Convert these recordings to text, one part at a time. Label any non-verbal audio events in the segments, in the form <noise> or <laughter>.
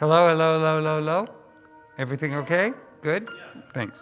Hello, hello, hello, hello, hello. Everything okay? Good? Thanks.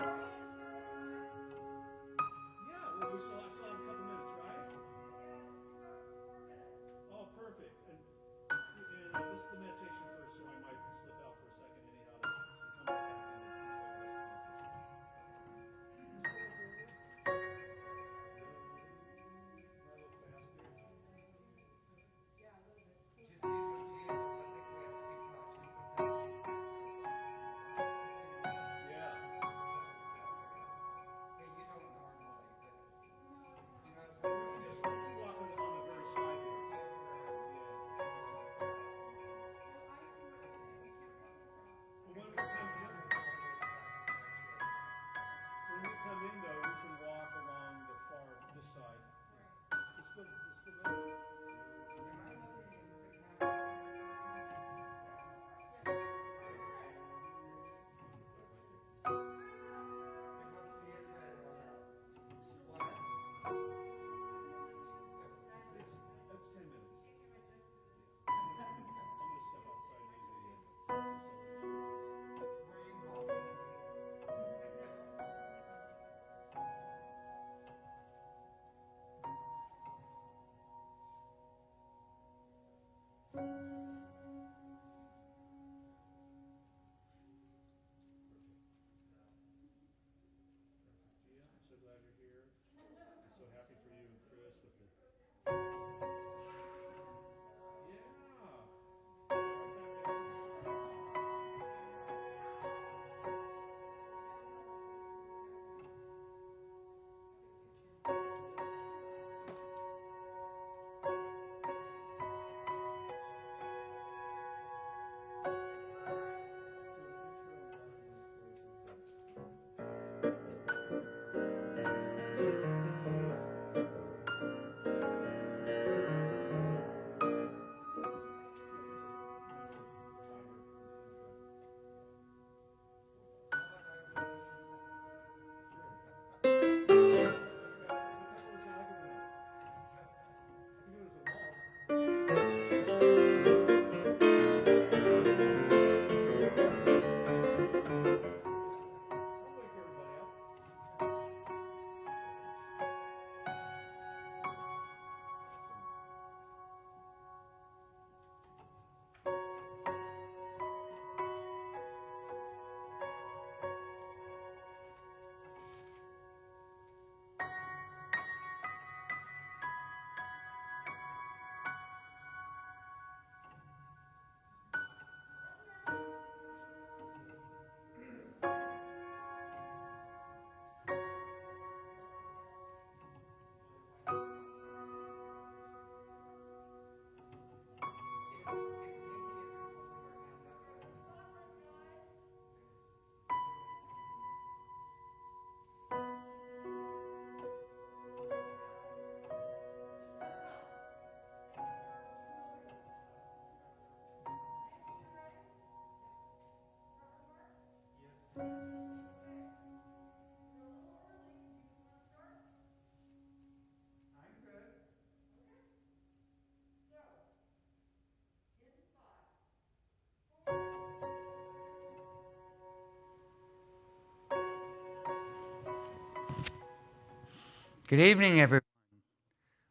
Good evening, everyone.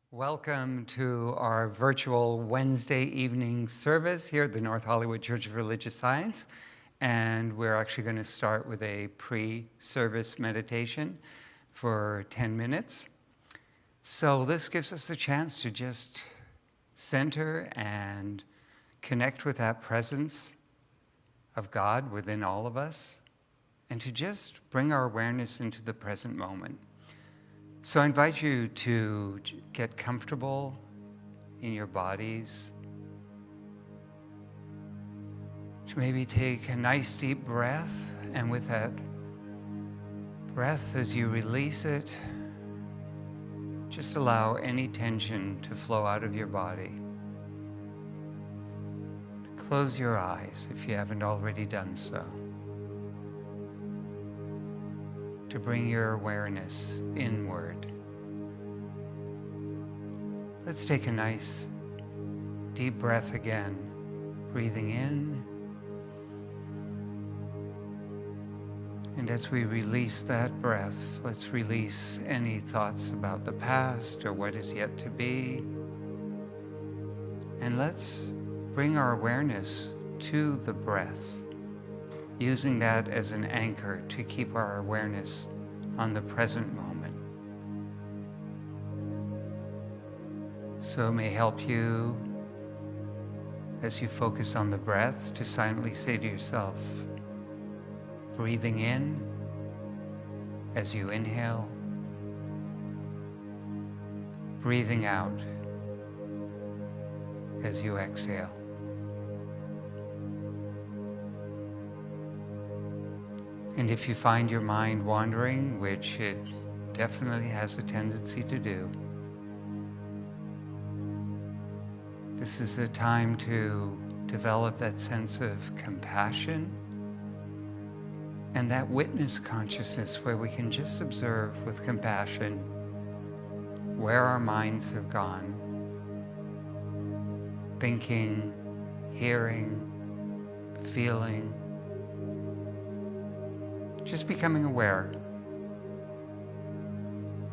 Welcome to our virtual Wednesday evening service here at the North Hollywood Church of Religious Science. And we're actually going to start with a pre-service meditation for 10 minutes. So this gives us a chance to just center and connect with that presence of God within all of us and to just bring our awareness into the present moment. So I invite you to get comfortable in your bodies. To maybe take a nice deep breath, and with that breath, as you release it, just allow any tension to flow out of your body. Close your eyes if you haven't already done so. to bring your awareness inward. Let's take a nice deep breath again, breathing in. And as we release that breath, let's release any thoughts about the past or what is yet to be. And let's bring our awareness to the breath using that as an anchor to keep our awareness on the present moment. So it may help you as you focus on the breath to silently say to yourself, breathing in as you inhale, breathing out as you exhale. And if you find your mind wandering, which it definitely has a tendency to do, this is a time to develop that sense of compassion and that witness consciousness where we can just observe with compassion where our minds have gone, thinking, hearing, feeling, just becoming aware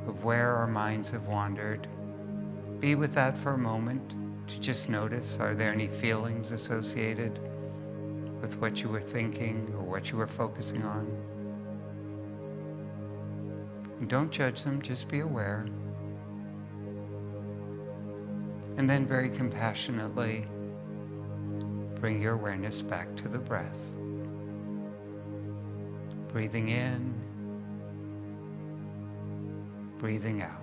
of where our minds have wandered. Be with that for a moment to just notice, are there any feelings associated with what you were thinking or what you were focusing on? And don't judge them, just be aware. And then very compassionately bring your awareness back to the breath. Breathing in, breathing out.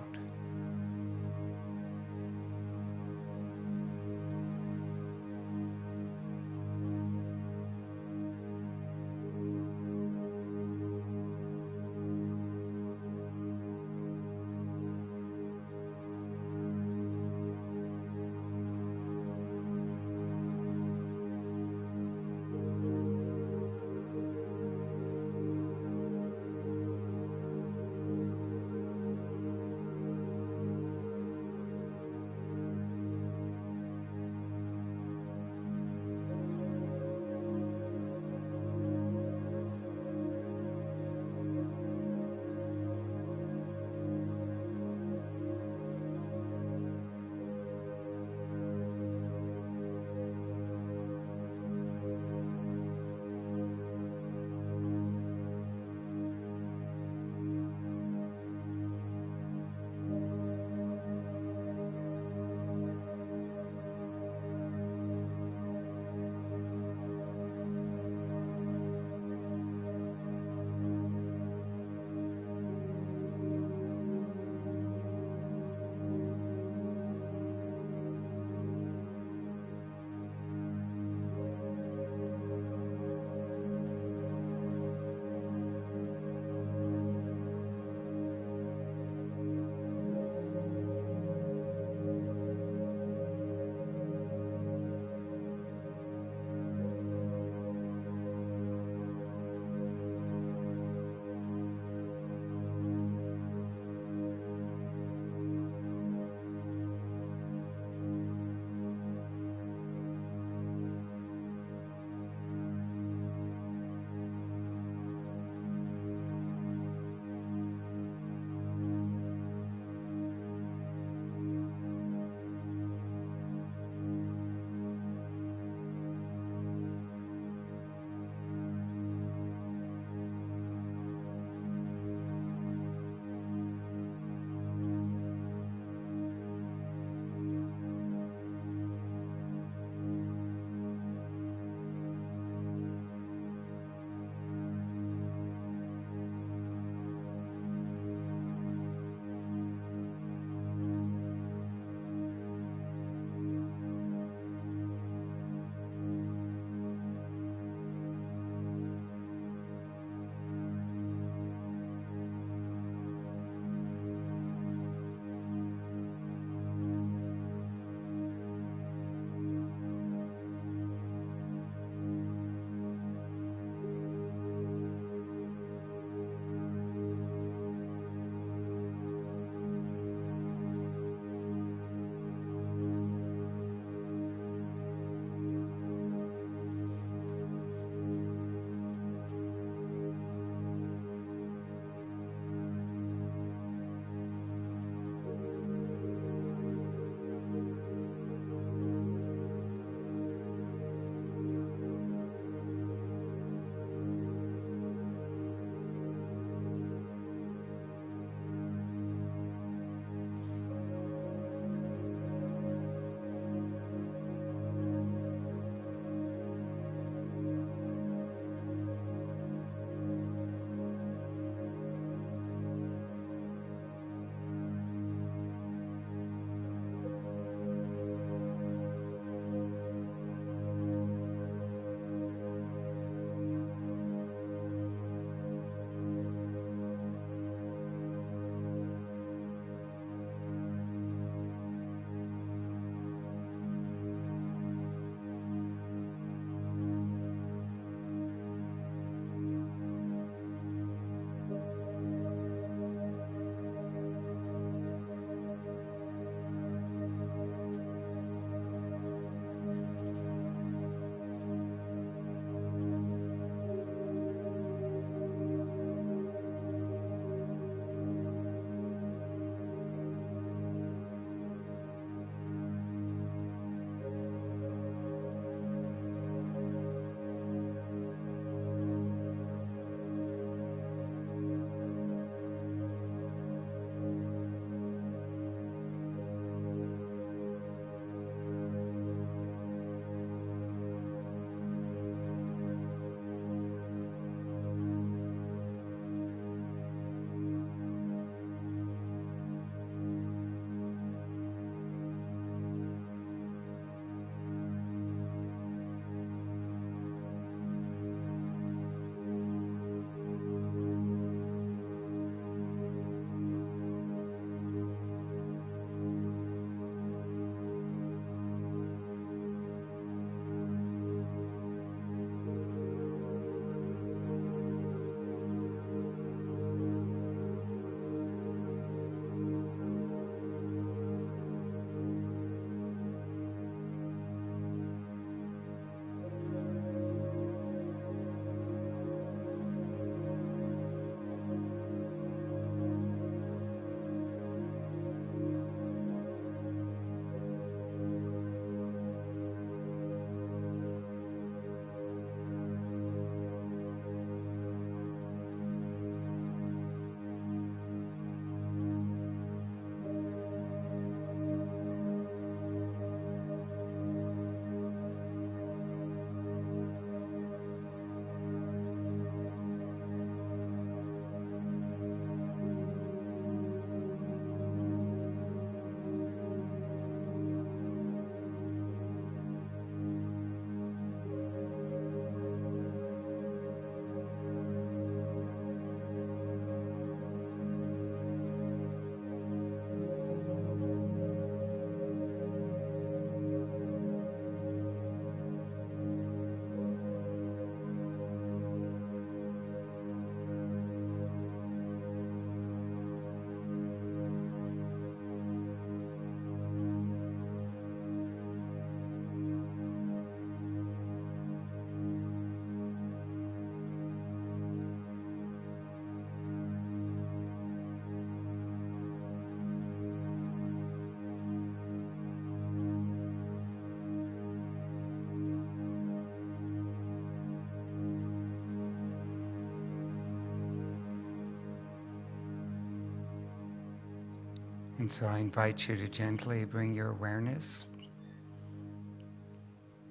And so I invite you to gently bring your awareness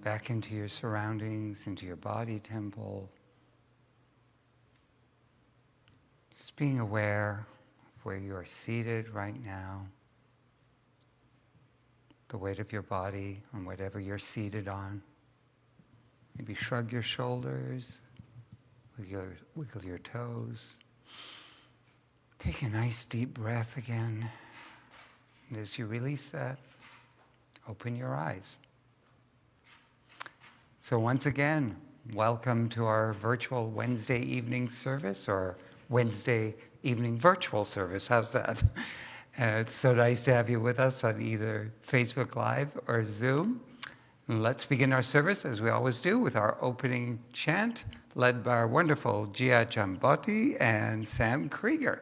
back into your surroundings, into your body temple. Just being aware of where you are seated right now, the weight of your body on whatever you're seated on. Maybe shrug your shoulders, wiggle, wiggle your toes. Take a nice deep breath again. And as you release that, open your eyes. So once again, welcome to our virtual Wednesday evening service or Wednesday evening virtual service. How's that? <laughs> Uh, it's so nice to have you with us on either Facebook Live or Zoom. let's begin our service, as we always do, with our opening chant, led by our wonderful Gia Chambotti and Sam Krieger.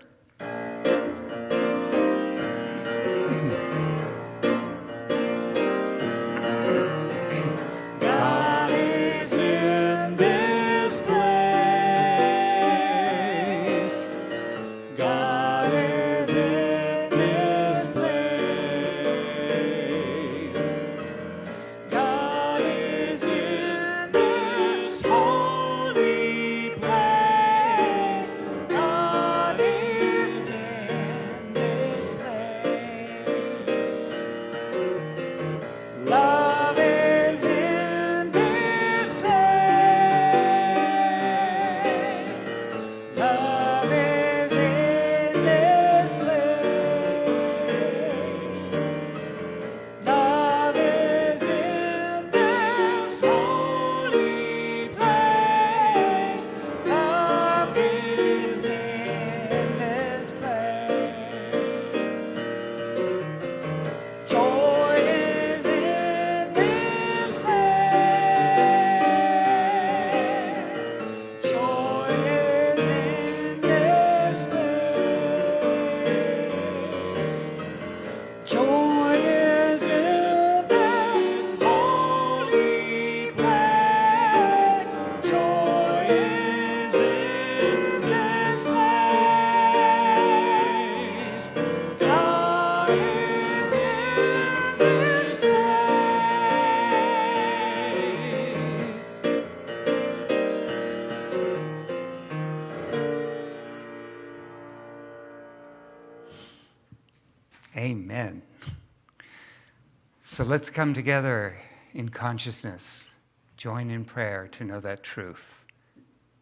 Let's come together in consciousness, join in prayer to know that truth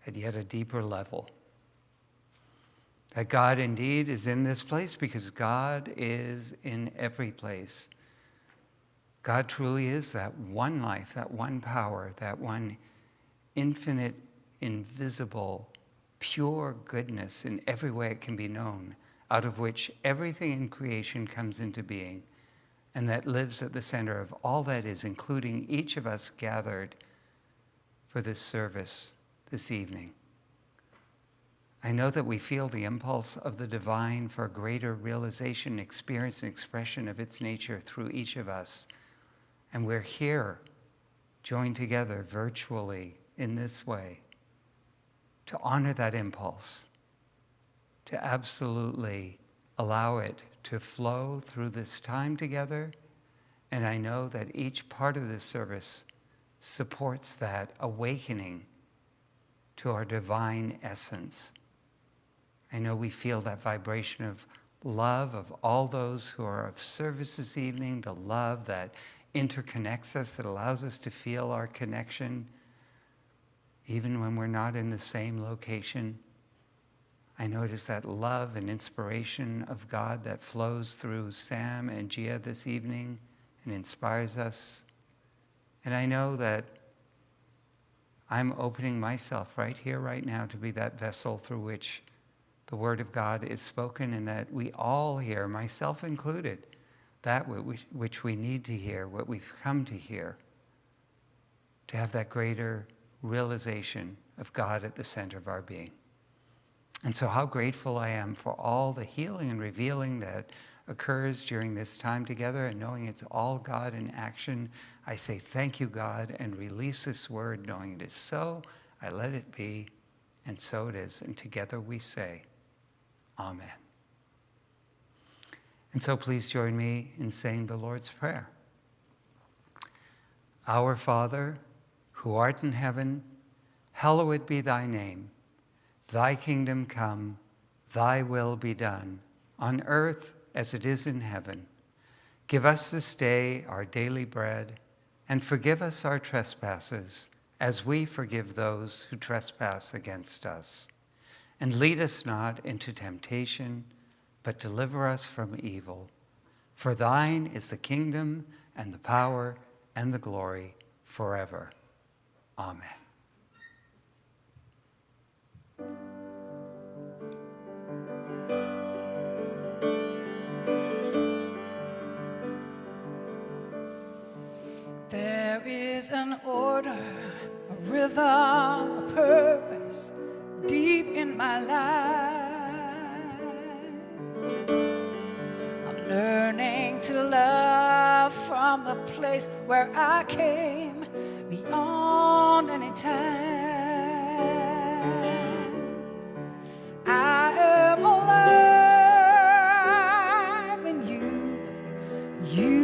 at yet a deeper level. That God indeed is in this place because God is in every place. God truly is that one life, that one power, that one infinite, invisible, pure goodness in every way it can be known, out of which everything in creation comes into being and that lives at the center of all that is, including each of us gathered for this service this evening. I know that we feel the impulse of the divine for greater realization, experience, and expression of its nature through each of us. And we're here, joined together virtually in this way, to honor that impulse, to absolutely allow it to flow through this time together. And I know that each part of this service supports that awakening to our divine essence. I know we feel that vibration of love of all those who are of service this evening, the love that interconnects us, that allows us to feel our connection, even when we're not in the same location. I notice that love and inspiration of God that flows through Sam and Gia this evening and inspires us. And I know that I'm opening myself right here, right now, to be that vessel through which the Word of God is spoken, and that we all hear, myself included, that which we need to hear, what we've come to hear, to have that greater realization of God at the center of our being. And so, how grateful I am for all the healing and revealing that occurs during this time together, and knowing it's all God in action. I say, Thank you, God, and release this word, knowing it is so. I let it be, and so it is. And together we say, Amen. And so please join me in saying the Lord's Prayer. Our Father, who art in heaven, hallowed be thy name. Thy kingdom come, thy will be done, on earth as it is in heaven. Give us this day our daily bread, and forgive us our trespasses, as we forgive those who trespass against us. And lead us not into temptation, but deliver us from evil. For thine is the kingdom and the power and the glory forever. Amen. There is an order, a rhythm, a purpose deep in my life. I'm learning to love from the place where I came beyond any time. I am alive in you. You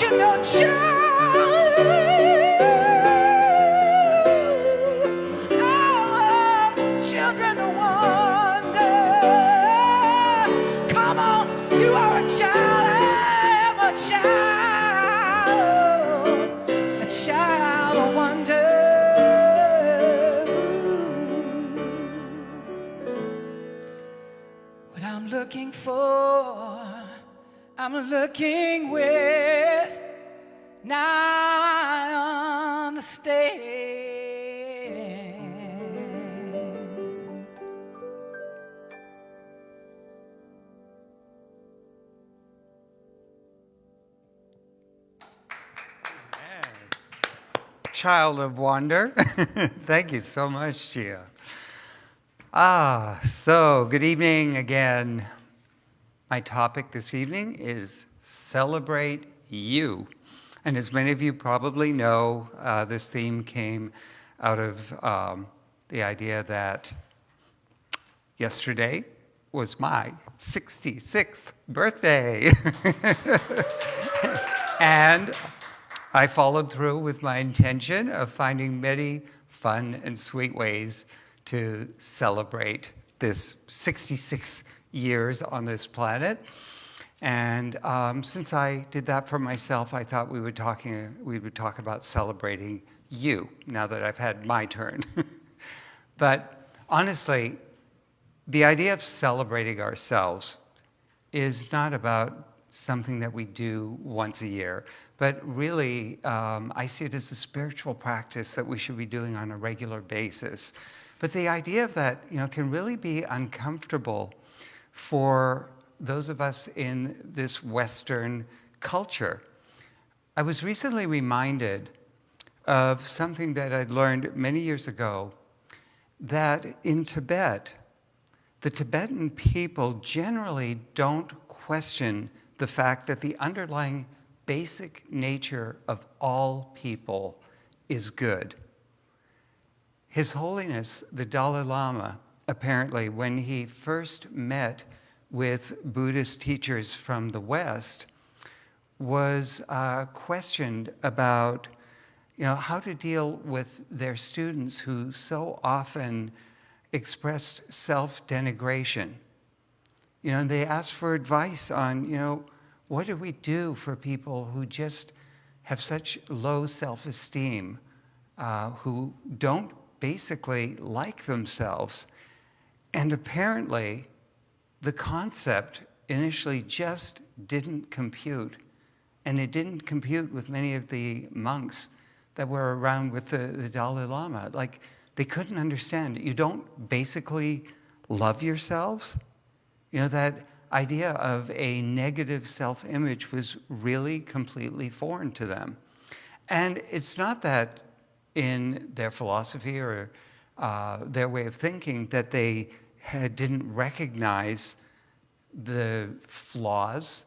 You know, child? Our children wonder. Come on, you are a child. I am a child. A child of wonder. What I'm looking for, I'm looking with. Now I understand. Child of wonder. <laughs> Thank you so much, Gia. Ah, so good evening again. My topic this evening is Celebrate You. And as many of you probably know, uh, this theme came out of um, the idea that yesterday was my 66th birthday. <laughs> and I followed through with my intention of finding many fun and sweet ways to celebrate this 66 years on this planet. And um, since I did that for myself, I thought we would talking we would talk about celebrating you now that I've had my turn. <laughs> but honestly, the idea of celebrating ourselves is not about something that we do once a year, but really, um, I see it as a spiritual practice that we should be doing on a regular basis. But the idea of that, you know, can really be uncomfortable for those of us in this Western culture. I was recently reminded of something that I'd learned many years ago, that in Tibet, the Tibetan people generally don't question the fact that the underlying basic nature of all people is good. His Holiness, the Dalai Lama, apparently, when he first met with Buddhist teachers from the West, was uh, questioned about you know, how to deal with their students who so often expressed self-denigration. You know, they asked for advice on, you know, what do we do for people who just have such low self-esteem, uh, who don't basically like themselves? And apparently, the concept initially just didn't compute. And it didn't compute with many of the monks that were around with the, the Dalai Lama. Like, they couldn't understand. You don't basically love yourselves? You know, that idea of a negative self-image was really completely foreign to them. And it's not that in their philosophy or uh, their way of thinking that they had, didn't recognize the flaws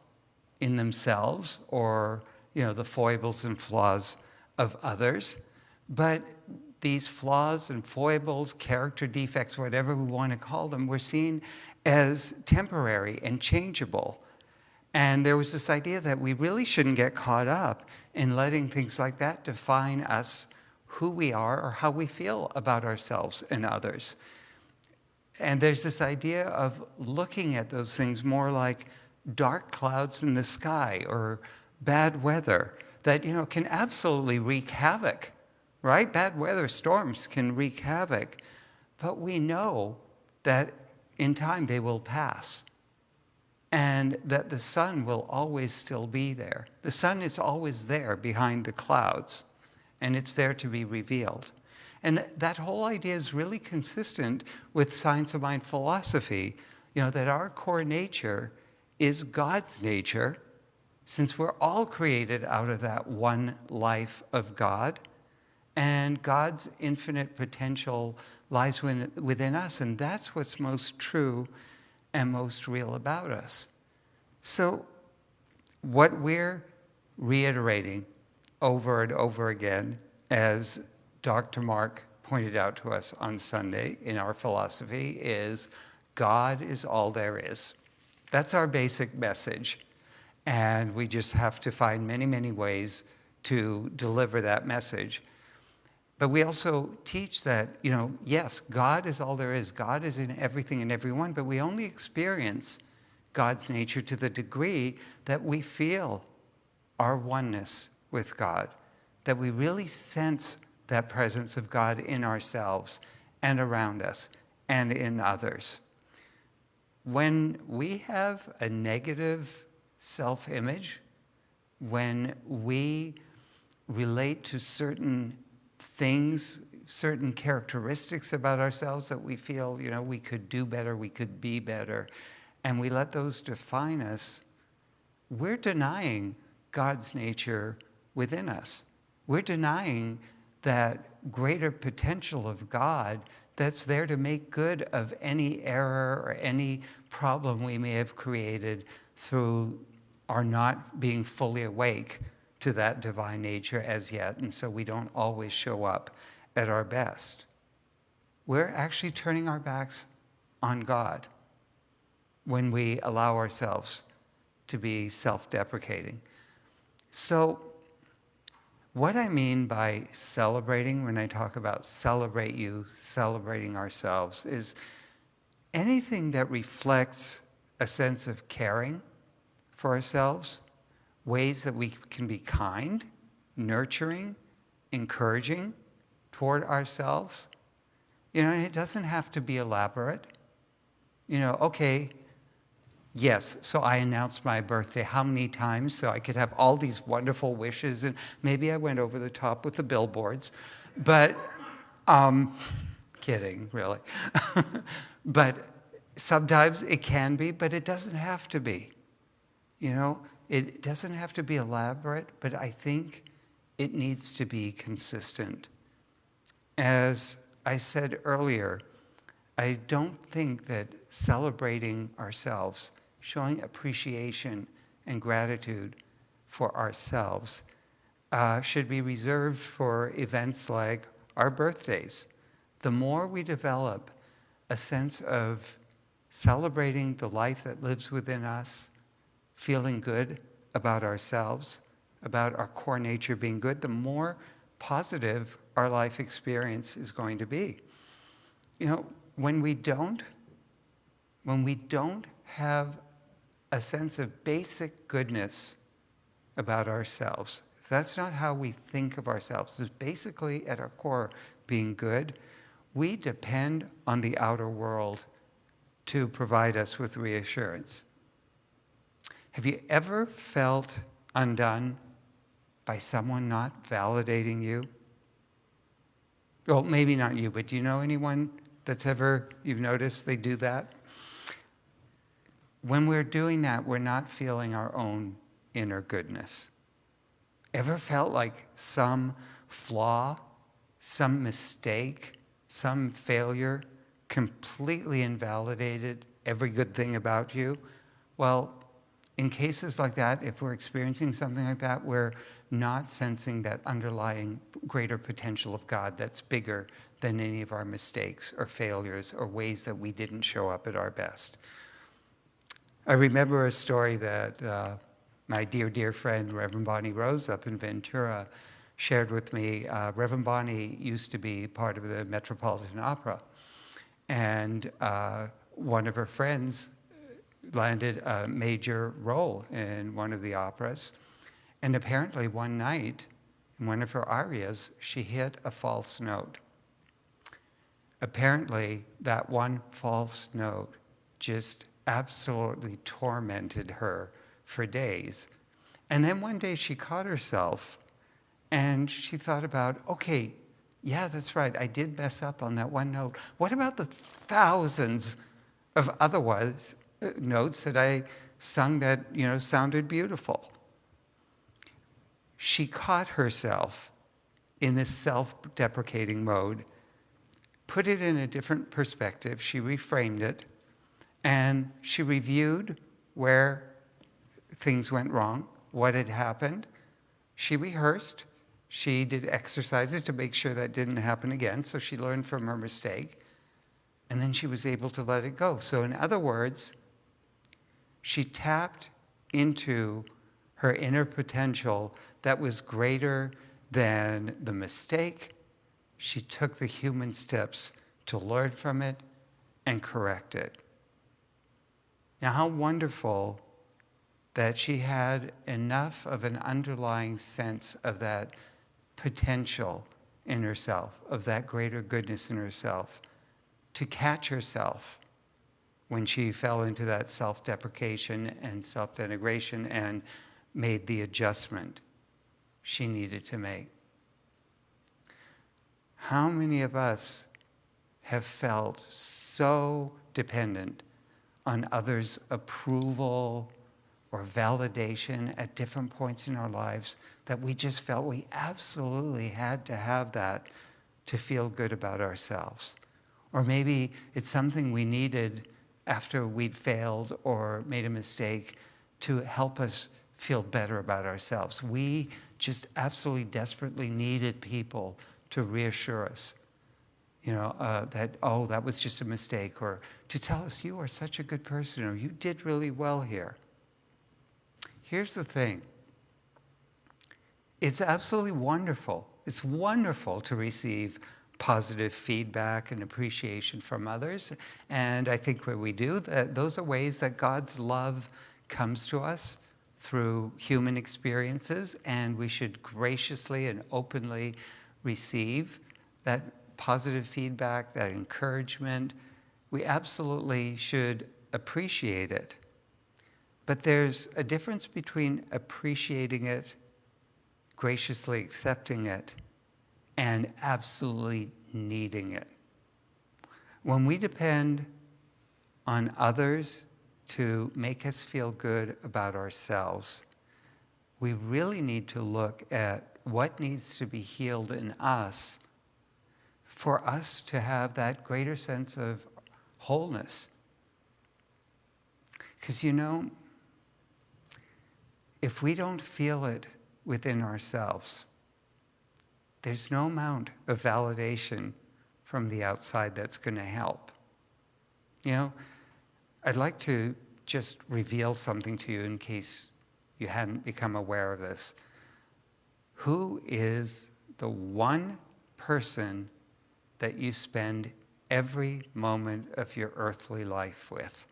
in themselves or you know the foibles and flaws of others, but these flaws and foibles, character defects, whatever we want to call them, were seen as temporary and changeable. And there was this idea that we really shouldn't get caught up in letting things like that define us, who we are, or how we feel about ourselves and others. And there's this idea of looking at those things more like dark clouds in the sky or bad weather that you know can absolutely wreak havoc, right? Bad weather storms can wreak havoc, but we know that in time they will pass and that the sun will always still be there. The sun is always there behind the clouds and it's there to be revealed. And that whole idea is really consistent with science of mind philosophy, you know, that our core nature is God's nature since we're all created out of that one life of God, and God's infinite potential lies within us, and that's what's most true and most real about us. So, what we're reiterating over and over again, as Dr. Mark pointed out to us on Sunday in our philosophy, is God is all there is. That's our basic message. And we just have to find many, many ways to deliver that message. But we also teach that, you know, yes, God is all there is. God is in everything and everyone, but we only experience God's nature to the degree that we feel our oneness with God, that we really sense that presence of God in ourselves and around us and in others. When we have a negative self-image, when we relate to certain things, certain characteristics about ourselves that we feel, you know, we could do better, we could be better, and we let those define us, we're denying God's nature within us. We're denying that greater potential of God that's there to make good of any error or any problem we may have created through our not being fully awake to that divine nature as yet, and so we don't always show up at our best. We're actually turning our backs on God when we allow ourselves to be self-deprecating. So what I mean by celebrating, when I talk about celebrate you, celebrating ourselves, is anything that reflects a sense of caring for ourselves, ways that we can be kind, nurturing, encouraging, toward ourselves. You know, and it doesn't have to be elaborate. You know, okay, yes, so I announced my birthday how many times so I could have all these wonderful wishes, and maybe I went over the top with the billboards, but um, kidding, really. <laughs> but sometimes it can be, but it doesn't have to be. You know, it doesn't have to be elaborate, but I think it needs to be consistent. As I said earlier, I don't think that celebrating ourselves, showing appreciation and gratitude for ourselves, uh, should be reserved for events like our birthdays. The more we develop a sense of celebrating the life that lives within us, feeling good about ourselves, about our core nature being good, the more positive our life experience is going to be. You know, when we don't, when we don't have a sense of basic goodness about ourselves, if that's not how we think of ourselves, is basically at our core being good, we depend on the outer world to provide us with reassurance. Have you ever felt undone by someone not validating you? Well, maybe not you, but do you know anyone that's ever, you've noticed they do that? When we're doing that, we're not feeling our own inner goodness. Ever felt like some flaw, some mistake, some failure completely invalidated every good thing about you? Well, in cases like that, if we're experiencing something like that, we're not sensing that underlying greater potential of God that's bigger than any of our mistakes or failures or ways that we didn't show up at our best. I remember a story that uh, my dear, dear friend, Reverend Bonnie Rose up in Ventura, shared with me. Uh, Reverend Bonnie used to be part of the Metropolitan Opera. And uh, one of her friends landed a major role in one of the operas. And apparently, one night, in one of her arias, she hit a false note. Apparently, that one false note just absolutely tormented her for days. And then one day she caught herself and she thought about, okay, yeah, that's right, I did mess up on that one note. What about the thousands of otherwise uh, notes that I sung that, you know, sounded beautiful. She caught herself in this self-deprecating mode, put it in a different perspective, she reframed it, and she reviewed where things went wrong, what had happened. She rehearsed, she did exercises to make sure that didn't happen again, so she learned from her mistake, and then she was able to let it go. So in other words, she tapped into her inner potential that was greater than the mistake. She took the human steps to learn from it and correct it. Now, how wonderful that she had enough of an underlying sense of that potential in herself, of that greater goodness in herself, to catch herself when she fell into that self-deprecation and self-denigration and made the adjustment she needed to make. How many of us have felt so dependent on others' approval or validation at different points in our lives that we just felt we absolutely had to have that to feel good about ourselves? Or maybe it's something we needed after we'd failed or made a mistake to help us feel better about ourselves. We just absolutely desperately needed people to reassure us, you know, uh, that, oh, that was just a mistake, or to tell us, you are such a good person, or you did really well here. Here's the thing. It's absolutely wonderful. It's wonderful to receive positive feedback and appreciation from others. And I think when we do, that, those are ways that God's love comes to us through human experiences, and we should graciously and openly receive that positive feedback, that encouragement, we absolutely should appreciate it. But there's a difference between appreciating it, graciously accepting it, and absolutely needing it. When we depend on others to make us feel good about ourselves, we really need to look at what needs to be healed in us for us to have that greater sense of wholeness. Because you know, if we don't feel it within ourselves, there's no amount of validation from the outside that's going to help. You know, I'd like to just reveal something to you in case you hadn't become aware of this. Who is the one person that you spend every moment of your earthly life with?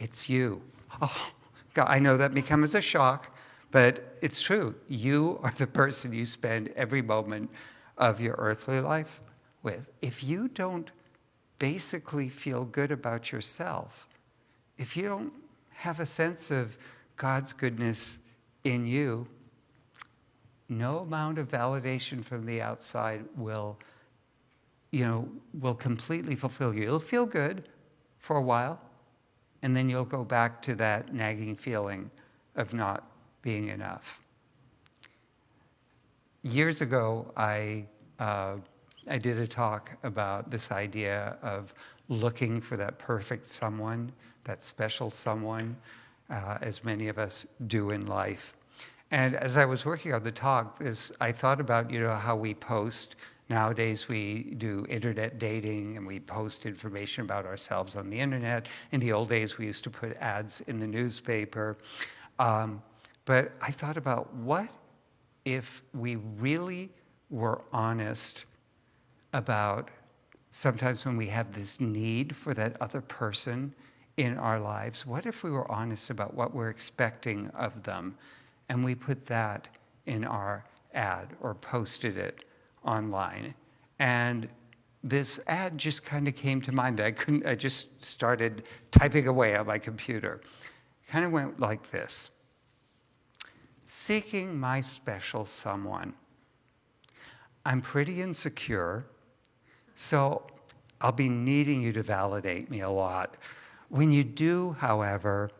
It's you. Oh, God, I know that may come as a shock, but it's true. You are the person you spend every moment of your earthly life with. If you don't basically feel good about yourself, if you don't have a sense of God's goodness in you, no amount of validation from the outside will, you know, will completely fulfill you. It'll feel good for a while, and then you'll go back to that nagging feeling of not being enough. Years ago, I, uh, I did a talk about this idea of looking for that perfect someone, that special someone, uh, as many of us do in life. And as I was working on the talk, this, I thought about, you know, how we post. Nowadays, we do internet dating and we post information about ourselves on the internet. In the old days, we used to put ads in the newspaper. Um, but I thought about what if we really were honest about sometimes when we have this need for that other person in our lives, what if we were honest about what we're expecting of them and we put that in our ad or posted it online? And this ad just kind of came to mind. I couldn't, I just started typing away on my computer. Kind of went like this Seeking my special someone. I'm pretty insecure, so I'll be needing you to validate me a lot. When you do, however,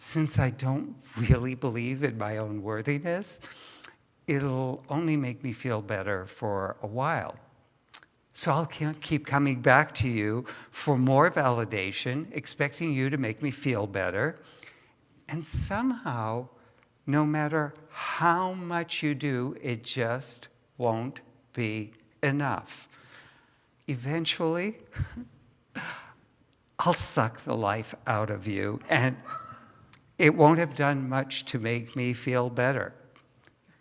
since I don't really believe in my own worthiness, it'll only make me feel better for a while. So I'll keep coming back to you for more validation, expecting you to make me feel better. And somehow, no matter how much you do, it just won't be enough. Eventually, <laughs> I'll suck the life out of you, and it won't have done much to make me feel better.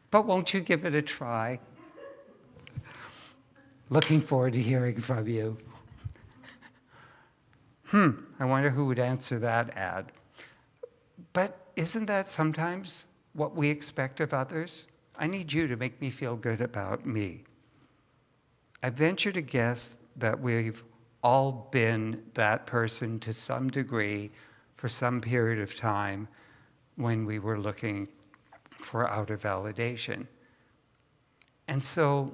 But won't you give it a try? Looking forward to hearing from you. Hmm, I wonder who would answer that ad. But isn't that sometimes what we expect of others? I need you to make me feel good about me. I venture to guess that we've all been that person to some degree for some period of time when we were looking for outer validation. And so,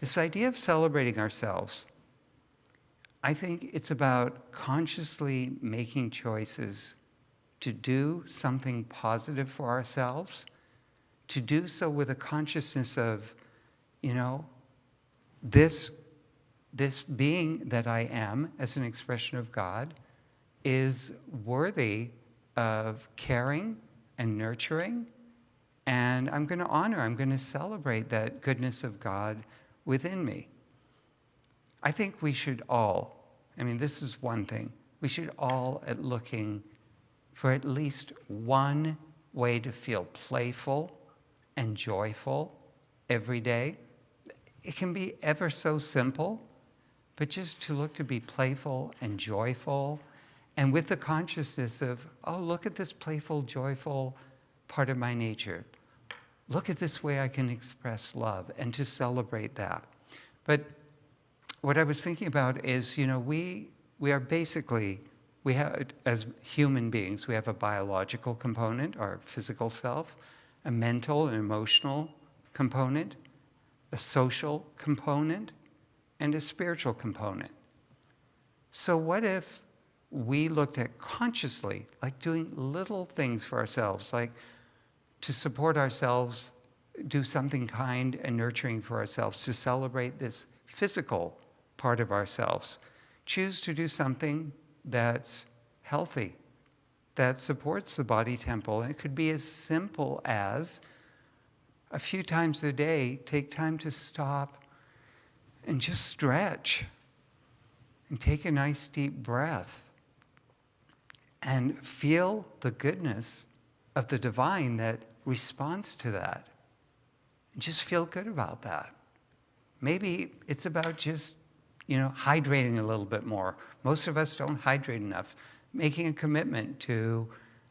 this idea of celebrating ourselves, I think it's about consciously making choices to do something positive for ourselves, to do so with a consciousness of, you know, this this being that I am as an expression of God is worthy of caring and nurturing. And I'm going to honor, I'm going to celebrate that goodness of God within me. I think we should all, I mean, this is one thing, we should all at looking for at least one way to feel playful and joyful every day. It can be ever so simple but just to look to be playful and joyful and with the consciousness of, oh, look at this playful, joyful part of my nature. Look at this way I can express love and to celebrate that. But what I was thinking about is, you know, we, we are basically, we have, as human beings, we have a biological component, our physical self, a mental and emotional component, a social component, and a spiritual component. So what if we looked at consciously, like doing little things for ourselves, like to support ourselves, do something kind and nurturing for ourselves, to celebrate this physical part of ourselves. Choose to do something that's healthy, that supports the body temple. And it could be as simple as a few times a day, take time to stop and just stretch and take a nice deep breath and feel the goodness of the divine that responds to that. Just feel good about that. Maybe it's about just, you know, hydrating a little bit more. Most of us don't hydrate enough. Making a commitment to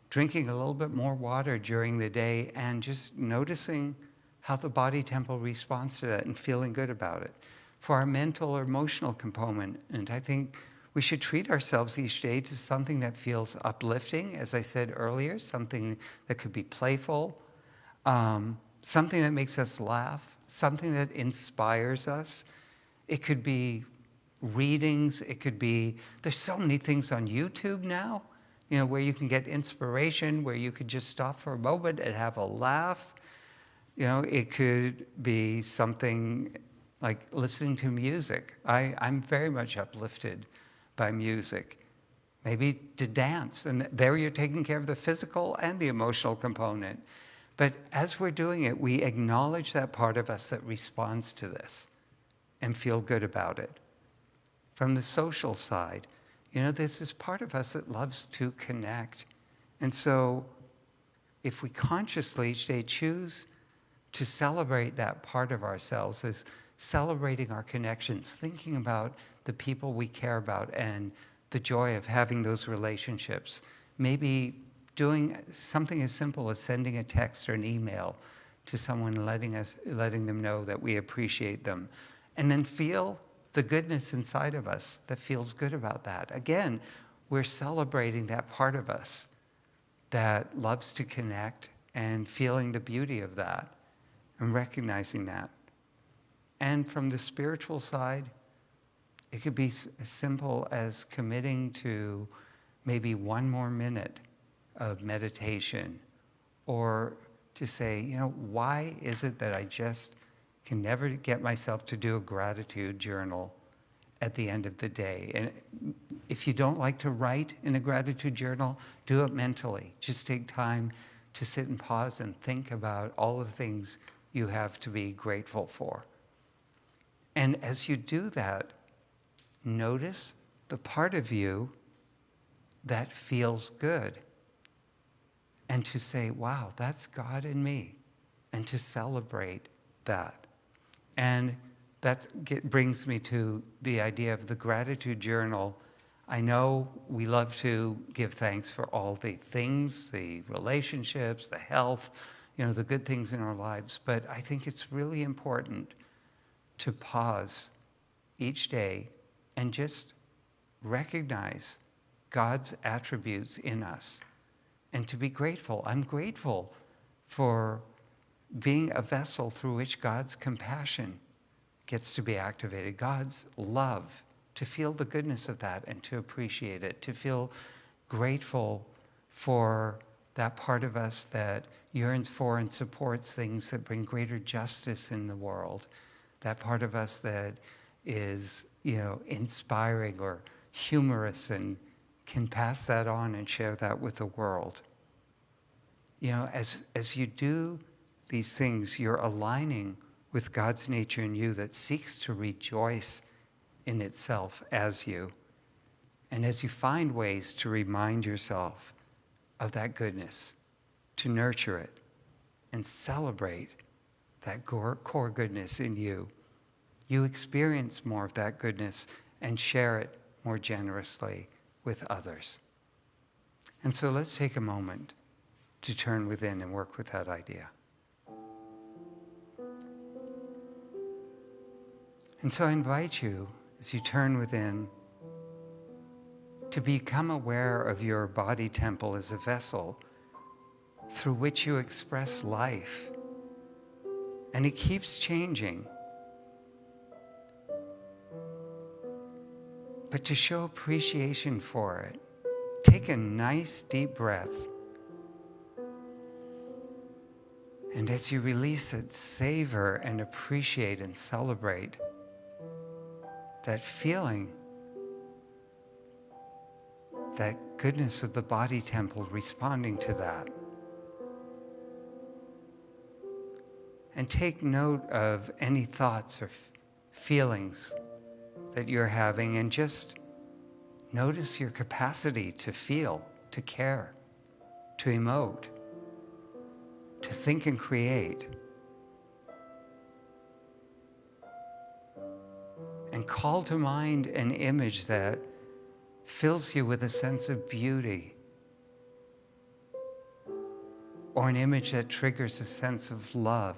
drinking a little bit more water during the day and just noticing how the body temple responds to that and feeling good about it. For our mental or emotional component, and I think we should treat ourselves each day to something that feels uplifting, as I said earlier, something that could be playful, um, something that makes us laugh, something that inspires us. It could be readings, it could be, there's so many things on YouTube now, you know, where you can get inspiration, where you could just stop for a moment and have a laugh. You know, it could be something like listening to music. I, I'm very much uplifted by music. Maybe to dance, and there you're taking care of the physical and the emotional component. But as we're doing it, we acknowledge that part of us that responds to this and feel good about it. From the social side, you know, there's this part of us that loves to connect. And so if we consciously each day choose to celebrate that part of ourselves as celebrating our connections, thinking about the people we care about and the joy of having those relationships. Maybe doing something as simple as sending a text or an email to someone, letting, us, letting them know that we appreciate them. And then feel the goodness inside of us that feels good about that. Again, we're celebrating that part of us that loves to connect and feeling the beauty of that and recognizing that. And from the spiritual side, it could be as simple as committing to maybe one more minute of meditation or to say, you know, why is it that I just can never get myself to do a gratitude journal at the end of the day? And if you don't like to write in a gratitude journal, do it mentally. Just take time to sit and pause and think about all the things you have to be grateful for. And as you do that, notice the part of you that feels good. And to say, wow, that's God in me. And to celebrate that. And that get, brings me to the idea of the gratitude journal. I know we love to give thanks for all the things, the relationships, the health, you know, the good things in our lives, but I think it's really important to pause each day and just recognize God's attributes in us and to be grateful. I'm grateful for being a vessel through which God's compassion gets to be activated, God's love, to feel the goodness of that and to appreciate it, to feel grateful for that part of us that yearns for and supports things that bring greater justice in the world, that part of us that is, you know, inspiring or humorous and can pass that on and share that with the world. You know, as, as you do these things, you're aligning with God's nature in you that seeks to rejoice in itself as you. And as you find ways to remind yourself of that goodness, to nurture it and celebrate that core goodness in you. You experience more of that goodness and share it more generously with others. And so let's take a moment to turn within and work with that idea. And so I invite you, as you turn within, to become aware of your body temple as a vessel through which you express life. And it keeps changing. But to show appreciation for it, take a nice deep breath. And as you release it, savor and appreciate and celebrate that feeling, that goodness of the body temple responding to that. And take note of any thoughts or feelings that you're having and just notice your capacity to feel, to care, to emote, to think and create. And call to mind an image that fills you with a sense of beauty or an image that triggers a sense of love.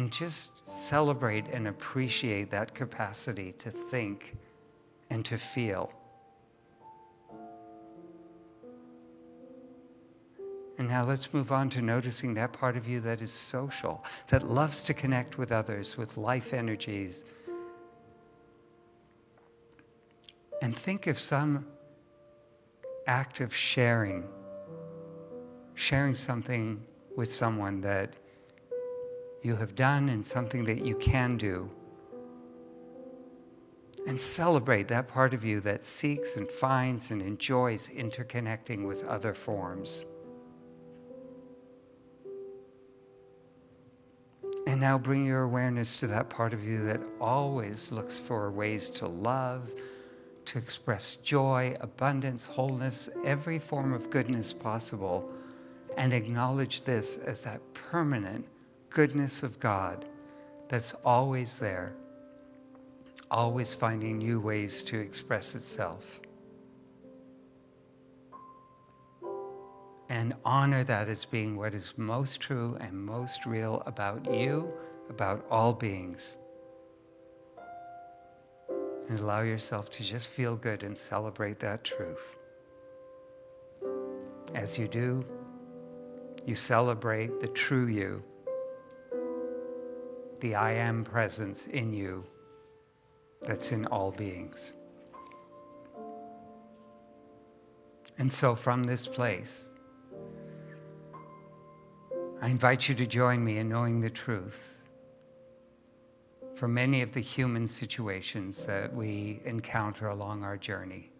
And just celebrate and appreciate that capacity to think and to feel. And now let's move on to noticing that part of you that is social, that loves to connect with others, with life energies. And think of some act of sharing, sharing something with someone that you have done and something that you can do. And celebrate that part of you that seeks and finds and enjoys interconnecting with other forms. And now bring your awareness to that part of you that always looks for ways to love, to express joy, abundance, wholeness, every form of goodness possible, and acknowledge this as that permanent goodness of God that's always there, always finding new ways to express itself. And honor that as being what is most true and most real about you, about all beings. And allow yourself to just feel good and celebrate that truth. As you do, you celebrate the true you the I am presence in you that's in all beings. And so, from this place, I invite you to join me in knowing the truth for many of the human situations that we encounter along our journey.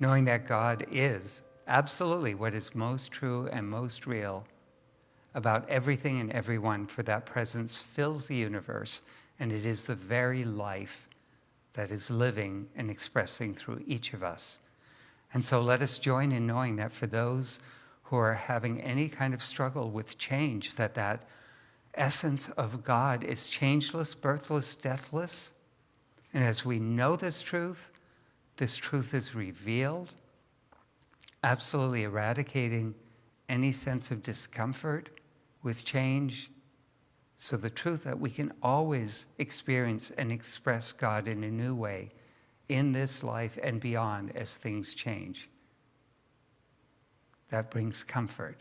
Knowing that God is absolutely what is most true and most real about everything and everyone, for that presence fills the universe, and it is the very life that is living and expressing through each of us. And so let us join in knowing that for those who are having any kind of struggle with change, that that essence of God is changeless, birthless, deathless. And as we know this truth, this truth is revealed, absolutely eradicating any sense of discomfort with change. So the truth that we can always experience and express God in a new way in this life and beyond as things change. That brings comfort.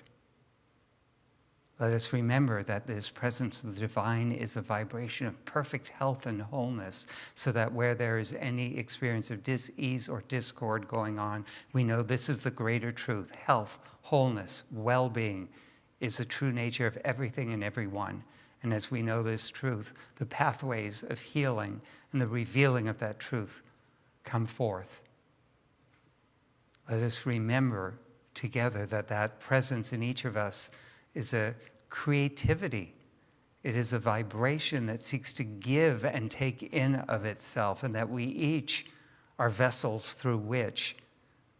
Let us remember that this presence of the divine is a vibration of perfect health and wholeness, so that where there is any experience of dis-ease or discord going on, we know this is the greater truth, health, wholeness, well-being, is the true nature of everything and everyone. And as we know this truth, the pathways of healing and the revealing of that truth come forth. Let us remember together that that presence in each of us is a creativity. It is a vibration that seeks to give and take in of itself, and that we each are vessels through which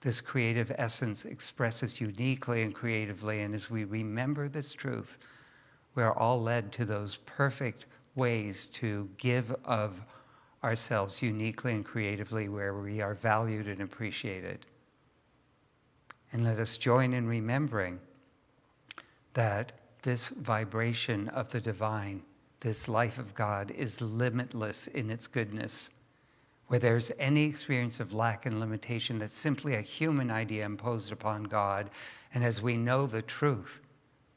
this creative essence expresses uniquely and creatively. And as we remember this truth, we are all led to those perfect ways to give of ourselves uniquely and creatively where we are valued and appreciated. And let us join in remembering that this vibration of the divine, this life of God, is limitless in its goodness. Where there's any experience of lack and limitation, that's simply a human idea imposed upon God. And as we know the truth,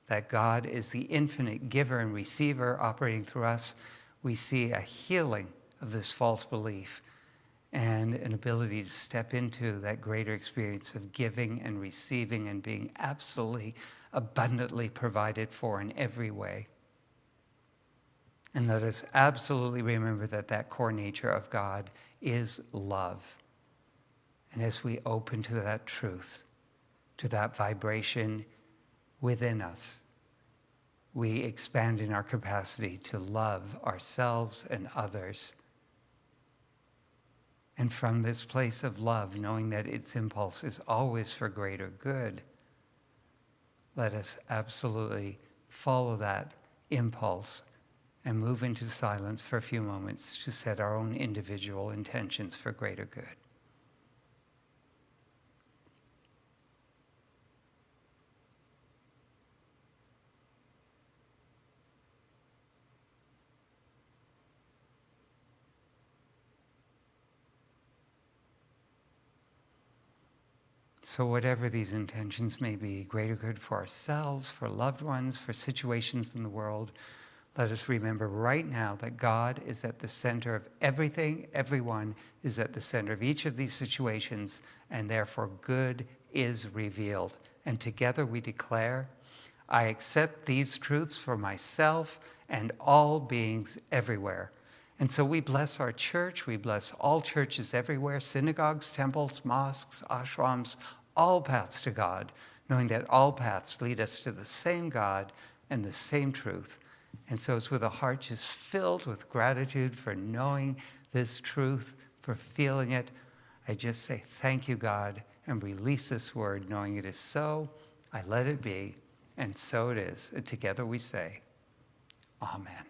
that God is the infinite giver and receiver operating through us, we see a healing of this false belief and an ability to step into that greater experience of giving and receiving and being absolutely abundantly provided for in every way. And let us absolutely remember that that core nature of God is love. And as we open to that truth, to that vibration within us, we expand in our capacity to love ourselves and others and from this place of love, knowing that its impulse is always for greater good, let us absolutely follow that impulse and move into silence for a few moments to set our own individual intentions for greater good. So, whatever these intentions may be, greater good for ourselves, for loved ones, for situations in the world, let us remember right now that God is at the center of everything, everyone is at the center of each of these situations, and therefore good is revealed. And together we declare, I accept these truths for myself and all beings everywhere. And so we bless our church, we bless all churches everywhere synagogues, temples, mosques, ashrams, all paths to God, knowing that all paths lead us to the same God and the same truth. And so it's with a heart just filled with gratitude for knowing this truth, for feeling it. I just say, Thank you, God, and release this word, knowing it is so. I let it be, and so it is. And together we say, Amen.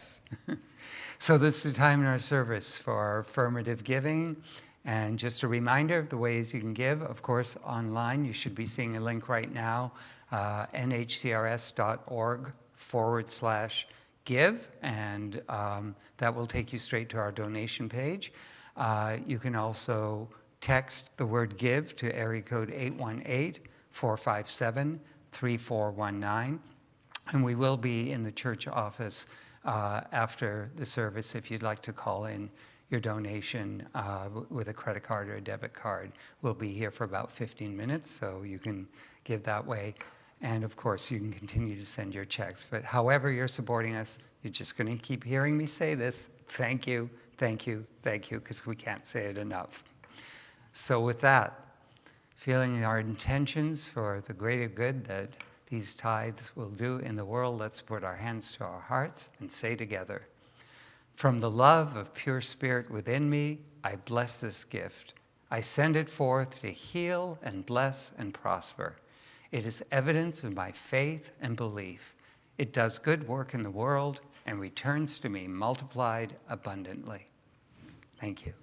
so this is the time in our service for affirmative giving. And just a reminder of the ways you can give. Of course, online, you should be seeing a link right now, uh, nhcrs.org forward slash give, and um, that will take you straight to our donation page. Uh, you can also text the word give to area code 818 457 3419. And we will be in the church office uh, after the service if you'd like to call in your donation uh, with a credit card or a debit card. We'll be here for about 15 minutes, so you can give that way. And of course, you can continue to send your checks. But however you're supporting us, you're just going to keep hearing me say this. Thank you, thank you, thank you, because we can't say it enough. So, with that, feeling our intentions for the greater good that these tithes will do in the world, let's put our hands to our hearts and say together From the love of pure spirit within me, I bless this gift. I send it forth to heal and bless and prosper. It is evidence of my faith and belief. It does good work in the world and returns to me multiplied abundantly. Thank you.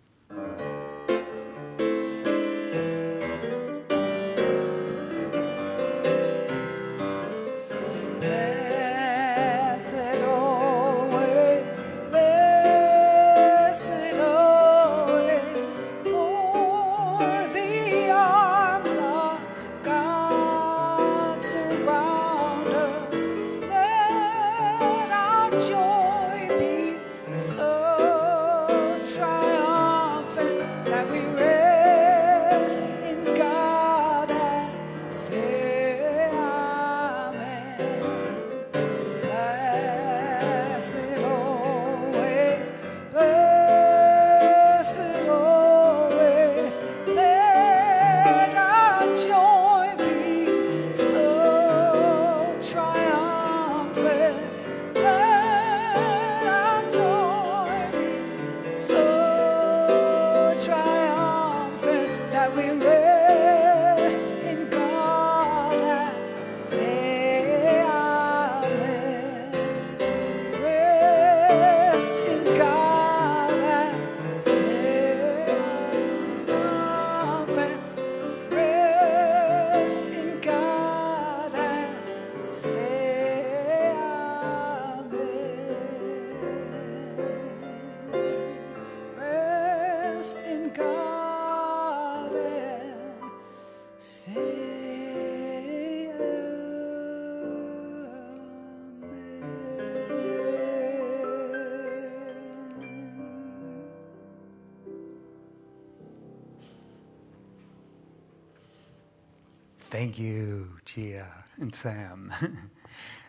Thank you, Gia and Sam. <laughs>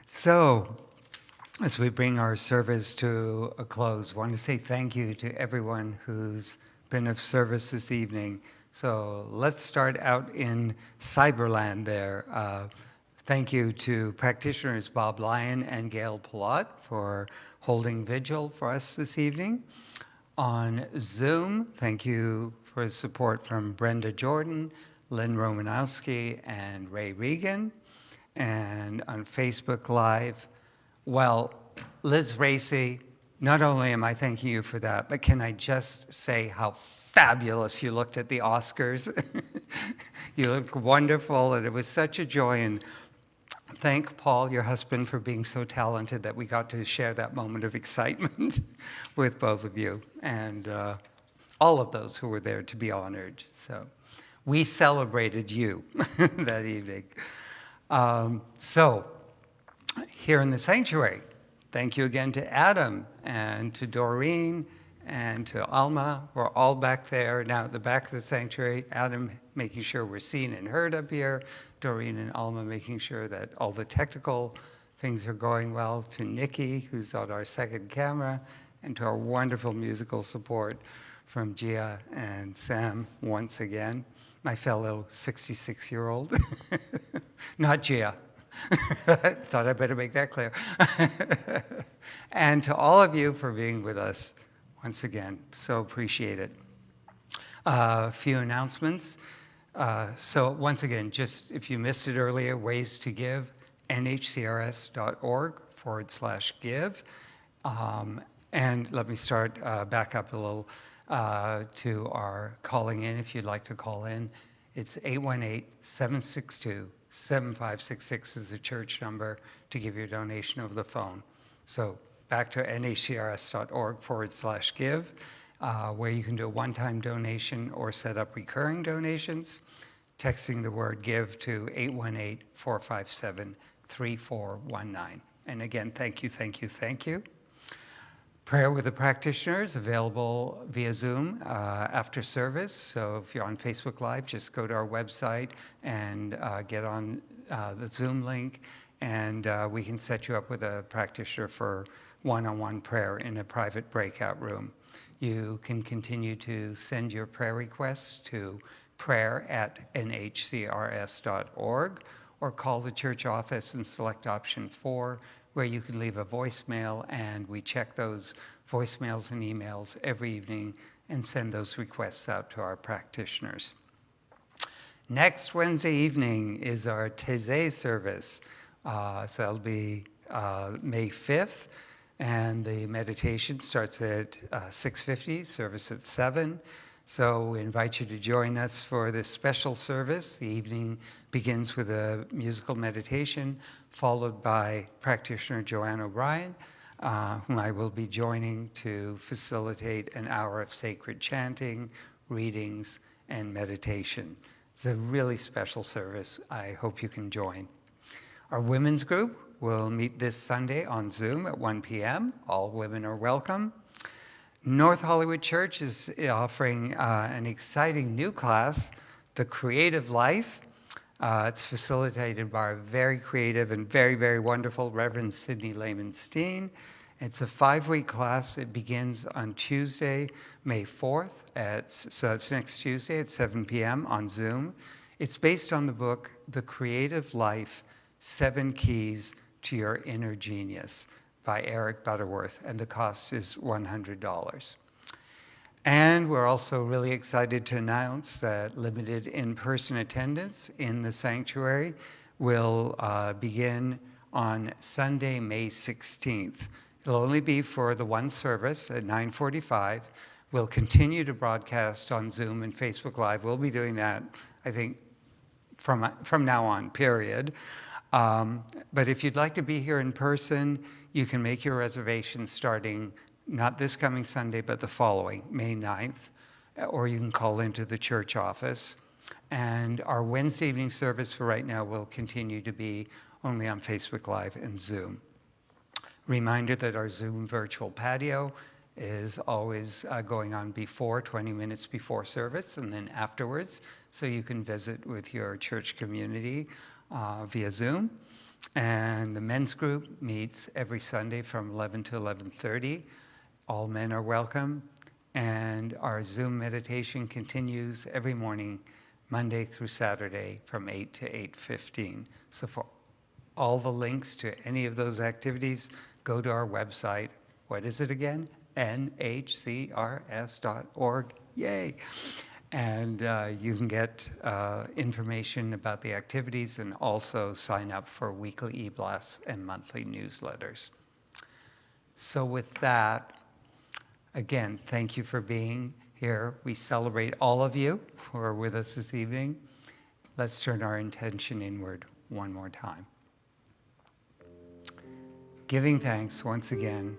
so, as we bring our service to a close, I want to say thank you to everyone who's been of service this evening. So let's start out in Cyberland there. Uh, thank you to practitioners Bob Lyon and Gail Palat for holding vigil for us this evening. On Zoom, thank you for support from Brenda Jordan, Lynn Romanowski, and Ray Regan. And on Facebook Live, well, Liz Raci, not only am I thanking you for that, but can I just say how fabulous you looked at the Oscars? <laughs> you looked wonderful, and it was such a joy. And thank Paul, your husband, for being so talented that we got to share that moment of excitement <laughs> with both of you and uh, all of those who were there to be honored. So we celebrated you <laughs> that evening. Um, so here in the sanctuary, thank you again to Adam and to Doreen and to Alma. We're all back there now at the back of the sanctuary. Adam making sure we're seen and heard up here. Doreen and Alma making sure that all the technical things are going well. To Nikki, who's on our second camera, and to our wonderful musical support from Gia and Sam once again, my fellow 66 year old. <laughs> Not Gia. <laughs> Thought I better make that clear. <laughs> and to all of you for being with us once again, so appreciate it. A uh, few announcements. Uh, so once again, just if you missed it earlier, ways to give, nhcrs.org forward slash give. Um, and let me start uh, back up a little uh, to our calling in if you'd like to call in. It's 818-762-7566 is the church number to give your donation over the phone. So back to nhcrs.org forward slash give, uh, where you can do a one-time donation or set up recurring donations, texting the word give to 818-457-3419. And again, thank you, thank you, thank you. Prayer with the practitioners available via Zoom uh, after service. So if you're on Facebook Live, just go to our website and uh, get on uh, the Zoom link, and uh, we can set you up with a practitioner for one-on-one prayer in a private breakout room. You can continue to send your prayer requests to prayer at nhcrs.org or call the church office and select option four where you can leave a voicemail, and we check those voicemails and emails every evening and send those requests out to our practitioners. Next Wednesday evening is our Taizé service. Uh, so that'll be uh, May 5th, and the meditation starts at uh, 6.50, service at 7. So we invite you to join us for this special service. The evening begins with a musical meditation, followed by practitioner Joanne O'Brien, uh, whom I will be joining to facilitate an hour of sacred chanting, readings, and meditation. It's a really special service. I hope you can join. Our women's group will meet this Sunday on Zoom at 1 p.m. All women are welcome. North Hollywood Church is offering uh, an exciting new class, The Creative Life. Uh, it's facilitated by our very creative and very, very wonderful Reverend Sidney Lehman Steen. It's a five-week class. It begins on Tuesday, May 4th. At, so that's next Tuesday at 7 p.m. on Zoom. It's based on the book, The Creative Life, Seven Keys to Your Inner Genius by Eric Butterworth, and the cost is $100. And we're also really excited to announce that limited in-person attendance in the sanctuary will uh, begin on Sunday, May 16th. It'll only be for the one service at 945. We'll continue to broadcast on Zoom and Facebook Live. We'll be doing that, I think, from, from now on, period. Um, but if you'd like to be here in person, you can make your reservations starting not this coming Sunday, but the following, May 9th, or you can call into the church office. And our Wednesday evening service for right now will continue to be only on Facebook Live and Zoom. Reminder that our Zoom virtual patio is always uh, going on before, 20 minutes before service, and then afterwards. So you can visit with your church community uh, via Zoom. And the men's group meets every Sunday from 11 to 11:30. All men are welcome. And our Zoom meditation continues every morning, Monday through Saturday from 8 to 8:15. So for all the links to any of those activities, go to our website. What is it again? nhcrs.org. Yay! And uh, you can get uh, information about the activities and also sign up for weekly e-blasts and monthly newsletters. So with that, again, thank you for being here. We celebrate all of you who are with us this evening. Let's turn our intention inward one more time. Giving thanks once again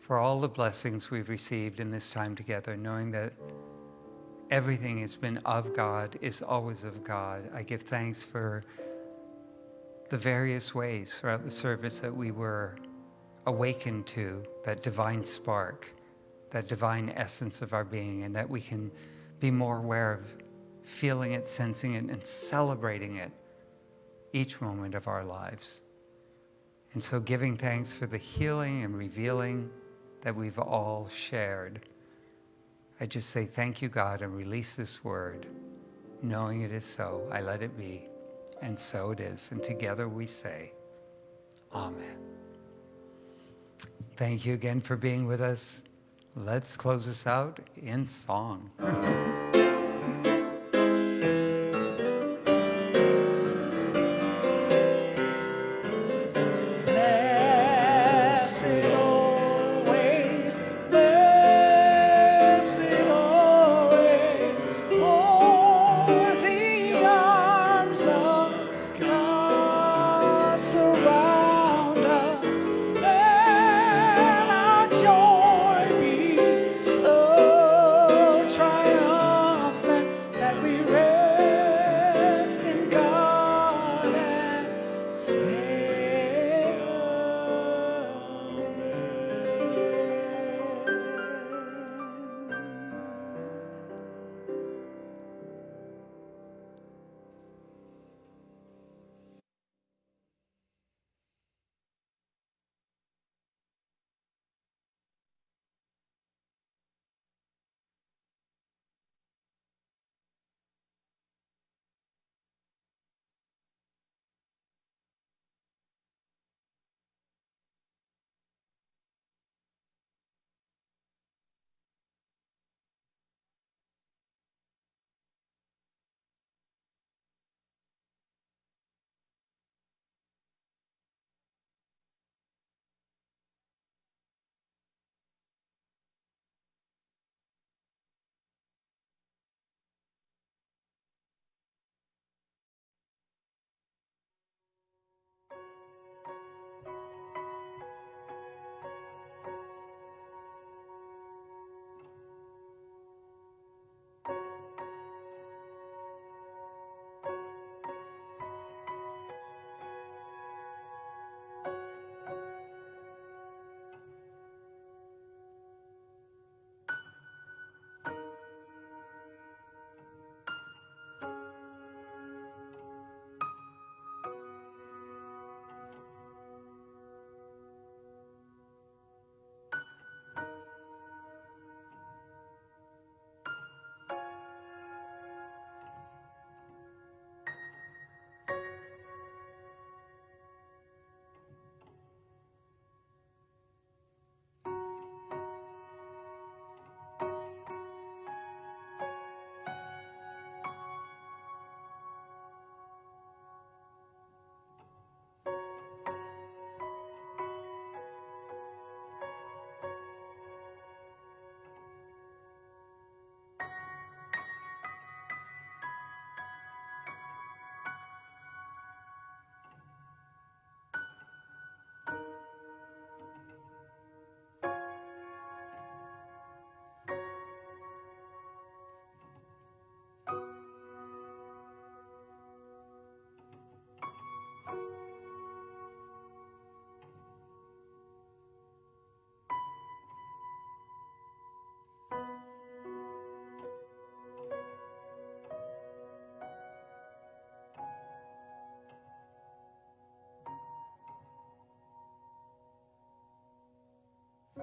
for all the blessings we've received in this time together, knowing that everything has been of God, is always of God. I give thanks for the various ways throughout the service that we were awakened to that divine spark, that divine essence of our being, and that we can be more aware of feeling it, sensing it, and celebrating it each moment of our lives. And so, giving thanks for the healing and revealing that we've all shared. I just say, Thank you, God, and release this word, knowing it is so. I let it be, and so it is. And together we say, Amen. Thank you again for being with us. Let's close this out in song. <laughs>